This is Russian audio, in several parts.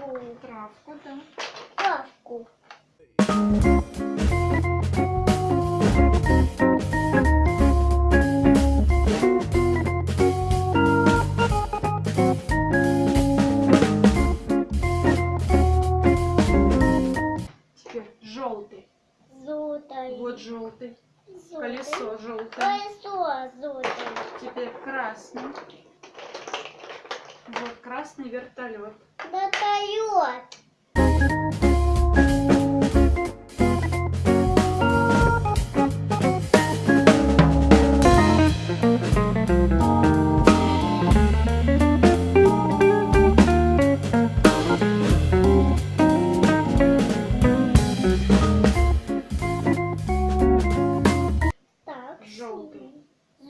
такую травку, да? Травку. Теперь желтый. Желтый. Вот желтый. желтый. Колесо желтое. Колесо желтое. Теперь красный. Вот красный вертолет. Вертолет.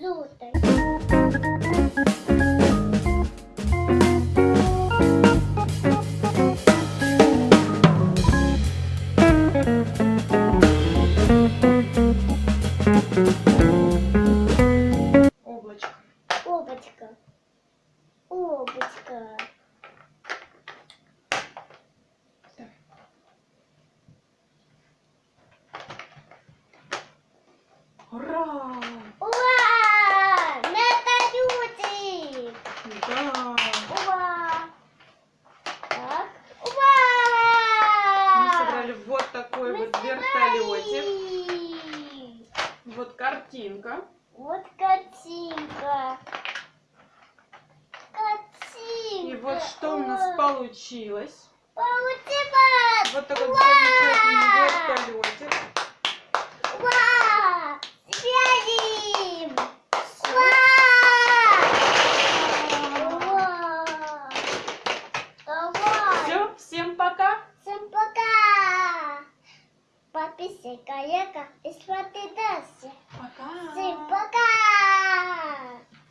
Желтый. Облачко. Облачко. Облачко. Ура! Вертолетик! Да! Ура! Так. Мы Ура! собрали вот такой Мы вот картинка. Вот картинка. Картинка. И вот что у нас получилось. Получилось! Вот такой замечательный kapis, kaya kapis, wat